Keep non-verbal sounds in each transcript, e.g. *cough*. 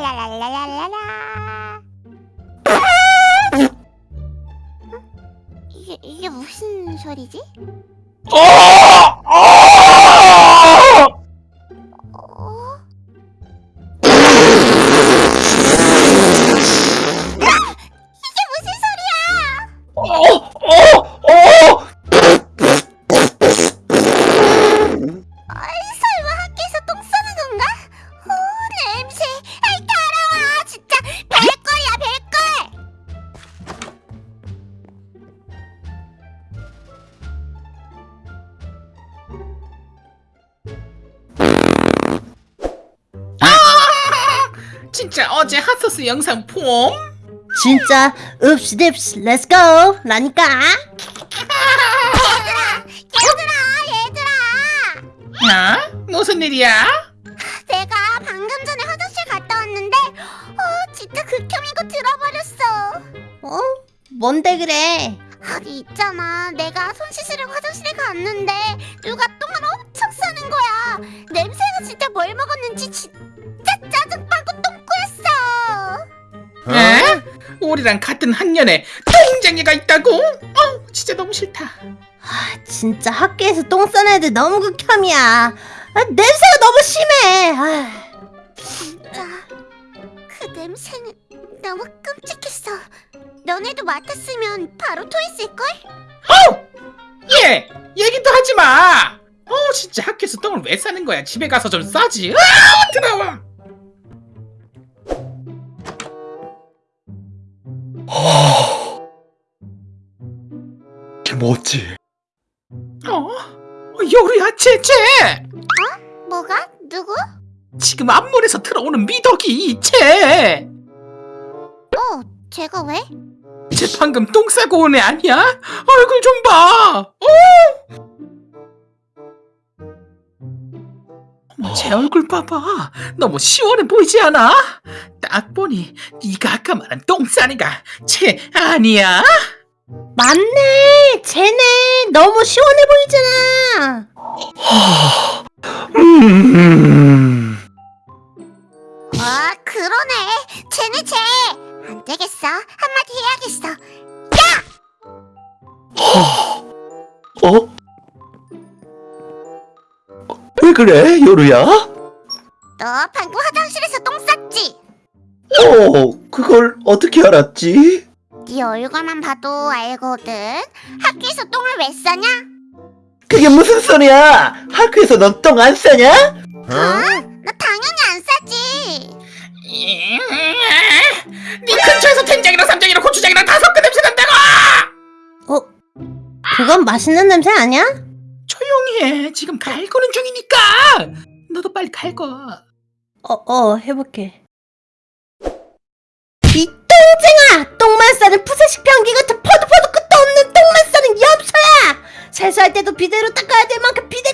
랄랄랄랄랄라 이게 이게 무슨 소리지? 어! 어! 진짜 어제 핫소스 영상 폼? 진짜 읍시딥시 렛츠고 라니까 얘들아, 얘들아. 야? 무슨 일이야? 내가 방금 전에 화장실 갔다 왔는데, 어 진짜 극혐이고 들어버렸어. 어? 뭔데 그래 아니 있잖아, 내가 손 씻으려고 화장실에 갔는데 누가 똥을 엄청 싸는 거야. 냄새가 진짜 뭘 먹었는지 진짜 에? 우리랑 같은 학년에 똥쟁이가 있다고? 어, 진짜 너무 싫다. 아, 진짜 학교에서 똥 싸는 애들 너무 극혐이야 아, 냄새가 너무 심해 아, 진짜 그 냄새는 너무 끔찍했어. 너네도 맡았으면 바로 토했을걸? 예, 얘기도 하지 마. 어, 진짜 학교에서 똥을 왜 싸는 거야? 집에 가서 좀 싸지. 아, 들어와. 김어치 어, 요리야, 쟤쟤. 뭐가? 누구? 지금 앞문에서 들어오는 미덕이 쟤. 어, 제가 왜? 쟤 방금 똥 싸고 온 애 아니야? 얼굴 좀 봐. 어? 어머, 제 얼굴 봐봐. 너무 시원해 보이지 않아? 딱 보니 네가 아까 말한 똥 싸니가 쟤 아니야? 맞네 쟤네 너무 시원해 보이잖아 음... 아, 그러네. 쟤네 쟤. 안 되겠어. 한마디 해야겠어. 어? 왜 그래 요루야? 너 방금 화장실에서 똥 쌌지? 어 그걸 어떻게 알았지? 네 얼굴만 봐도 알거든. 학교에서 똥을 왜 싸냐? 그게 무슨 소리야 학교에서 넌 똥 안 싸냐? 어? 나 당연히 안 싸지. 네 근처에서 된장이랑 쌈장이랑 고추장이랑 다 섞은 냄새 난다고! 어? 그건 맛있는 냄새 아니야? 조용히 해. 지금 갈 거는 중이니까. 너도 빨리 갈거. 어, 어, 해볼게. 이 똥쟁아! 똥만 싸는 푸세식 변기 같은 퍼도 퍼도 끝도 없는 똥만 싸는 엽서야! 세수할 때도 비데로 닦아야 될 만큼 비데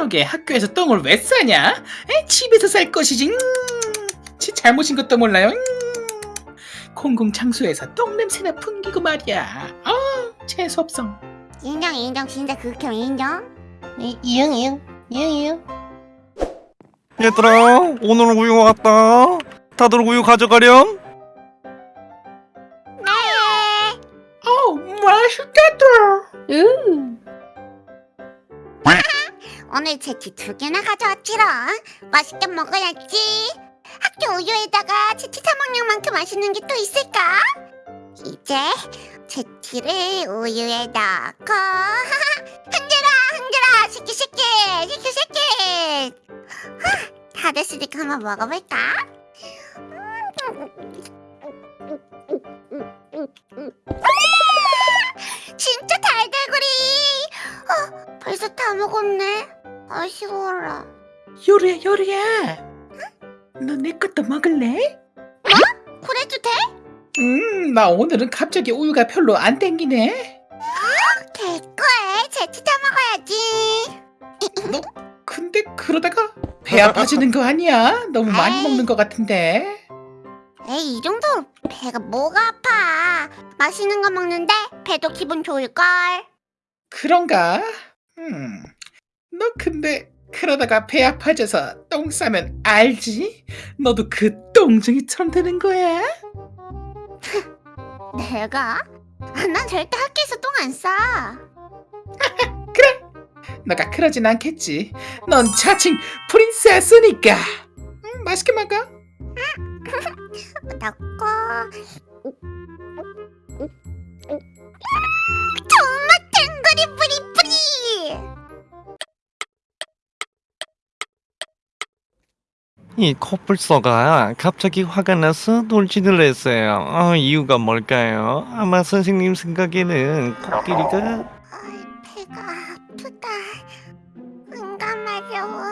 그러게 학교에서 똥을 왜 싸냐? 에? 집에서 쌀 것이지. 음, 지 잘못인 것도 몰라요. 음, 공공 장소에서 똥 냄새나 풍기고 말이야. 아, 재수 없어. 인정 인정 진짜 극혐 인정. 이, 이응, 이응, 이응, 이응. 얘들아 오늘 우유 왔다 다들 우유 가져가렴 오늘 제티 두 개나 가져왔지롱. 맛있게 먹어야지. 학교 우유에다가 제티 사 먹는 만큼 맛있는 게 또 있을까? 이제 제티를 우유에 넣고 *laughs* 흔들어 흔들어 시키 시키 시키 하, 다 됐으니까 한번 먹어볼까? 아, 진짜 달달구리 어, 벌써 다 먹었네 아쉬워라 요리야, 요리야. 너내 것도 먹을래? 그래도 돼? 음, 나 오늘은 갑자기 우유가 별로 안 땡기네. 개꿀 제치자 먹어야지 너 근데 그러다가 배 아파지는 거 아니야? 너무 많이 에이. 먹는 것 같은데. 에이 이 정도 배가 뭐가 아파 맛있는 거 먹는데 배도 기분 좋을걸 그런가? 음. 너 근데 그러다가 배 아파져서 똥 싸면 알지? 너도 그 똥쟁이처럼 되는 거야? *laughs* 내가? 아, 난 절대 학교에서 똥 안 싸. *laughs* 너가 그러진 않겠지. 넌 자칭 프린세스니까. 음, 맛있게 먹어. 넣고 *laughs* 이 커플서가 갑자기 화가 나서 돌진을 했어요. 아, 이유가 뭘까요? 아마 선생님 생각에는 코끼리가 배가 아프다 응가 마려워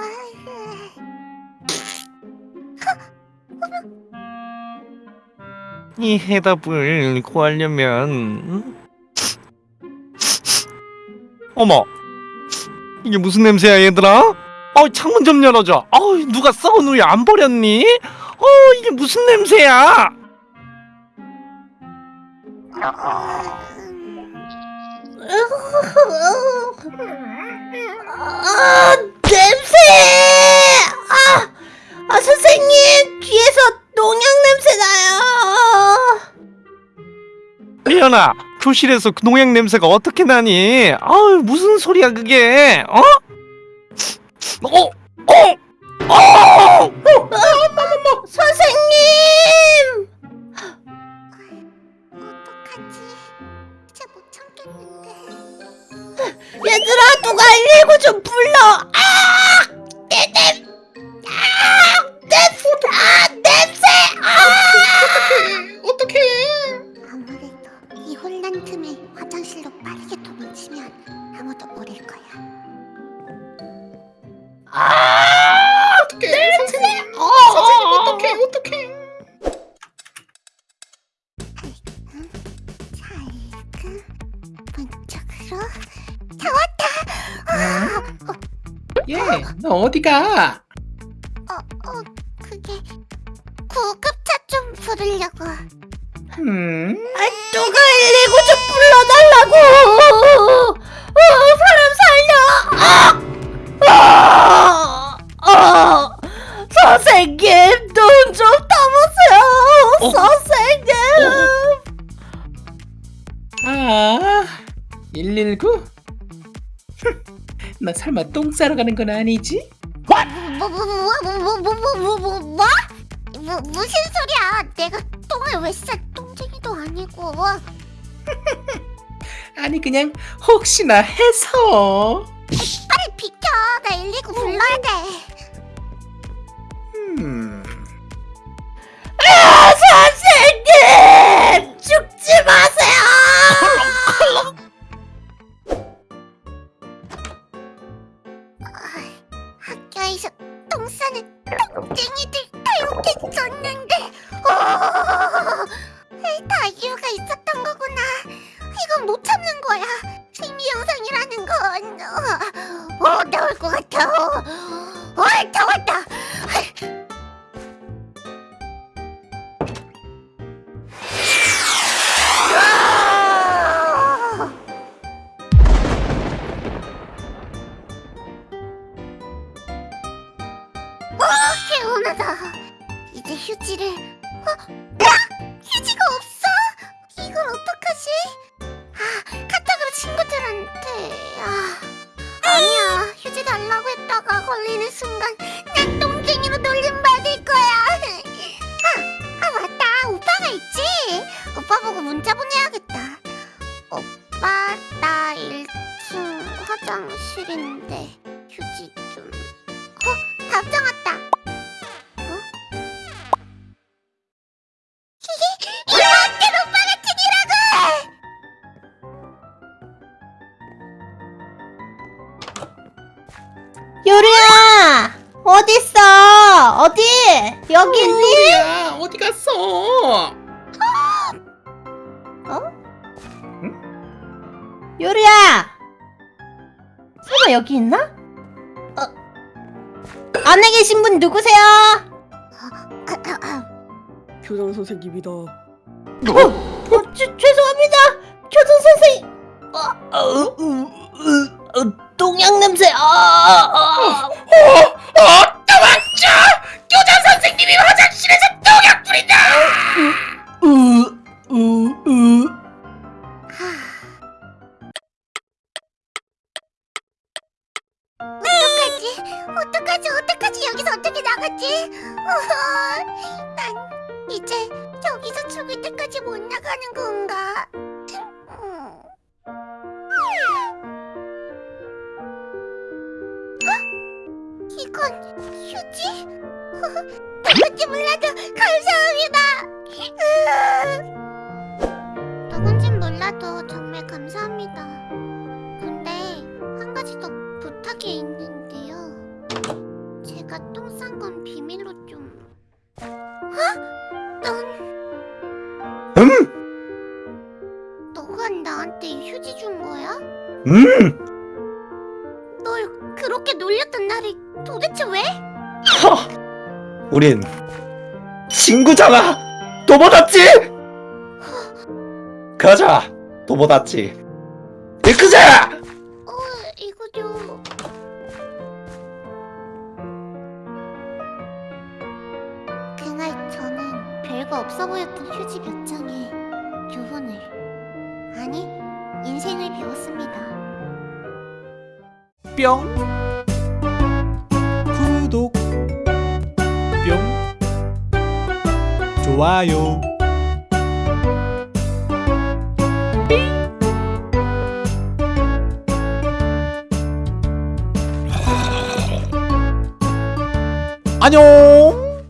*laughs* 이 해답을 구하려면 음? 어머 이게 무슨 냄새야 얘들아? 어 창문 좀 열어줘. 어 누가 썩은 우유 안 버렸니? 어 이게 무슨 냄새야? 아 냄새! 아, 아 선생님 뒤에서 농약 냄새 나요. 리연아 교실에서 그 농약 냄새가 어떻게 나니? 아유 무슨 소리야 그게? 어? 어? 너 어디가? 어, 어, 그게 구급차 좀 부르려고. 음, 아 누가 119 좀 불러달라고. 어 사람 살려. 아! 아! 아! 선생님 눈좀 떠보세요. 어? 선생님. 아, 119? 너 설마 똥 싸러 가는 건 아니지? 뭐, 뭐, 뭐, 뭐, 뭐, 뭐, 뭐, 뭐, 뭐, 뭐, 뭐? 뭐, 무슨 소리야? 내가 똥을 왜 싸? 똥쟁이도 아니고. 아니 그냥 혹시나 해서. 빨리 비켜. 나 119 불러야 돼. 거야. 심리 영상이라는 건. 어, 어 나올 것 같아. 어, 어, 다 왔다. 아! 어, 개운하다. 이제 휴지를. 어, 야! 휴지가 없어? 이걸 어떡하지? 아, 카톡으로 친구들한테. 아, 아니야. 휴지 달라고 했다가 걸리는 순간 난 똥쟁이로 놀림받을 거야. 아, 아 맞다. 오빠가 있지? 오빠 보고 문자 보내야겠다. 오빠, 나 1층 화장실인데 휴지 좀. 어, 답장 어디? 여기 있니? 요리야 어디 갔어? 요리야! 설마 여기 있나? 어, 안에 계신 분 누구세요? 교장 선생님이다. 어, 죄, 죄송합니다. 교장 선생님. 어, 어, 어, 어, 어, 똥양 냄새. 아, 아. 어, 도망쳐! 교장 선생님이 화장실에서 똥약 뿌린다! 으, 으, 으. 어떡하지? 어떡하지? 어떡하지? 여기서 어떻게? 어허, 난 이제 저기서 죽을 때까지 못 나가는 건가? 음. 어? 이건 휴지? 누군지 몰라도 감사합니다. 누군진 몰라도 정말 감사합니다. 근데 한 가지 더 부탁이 있는데요. 제가 똥 싼 건 비밀로 좀. 어? 넌 음! 너가 나한테 휴지 준 거야? 음! 우린 친구잖아! 또 받았지? 가자! 또 받았지? 이크자! 어, 이거죠. 그날 저는 별거 없어 보였던 휴지 몇 장에 교훈을 아니 인생을 배웠습니다. 뿅 좋아요. 안녕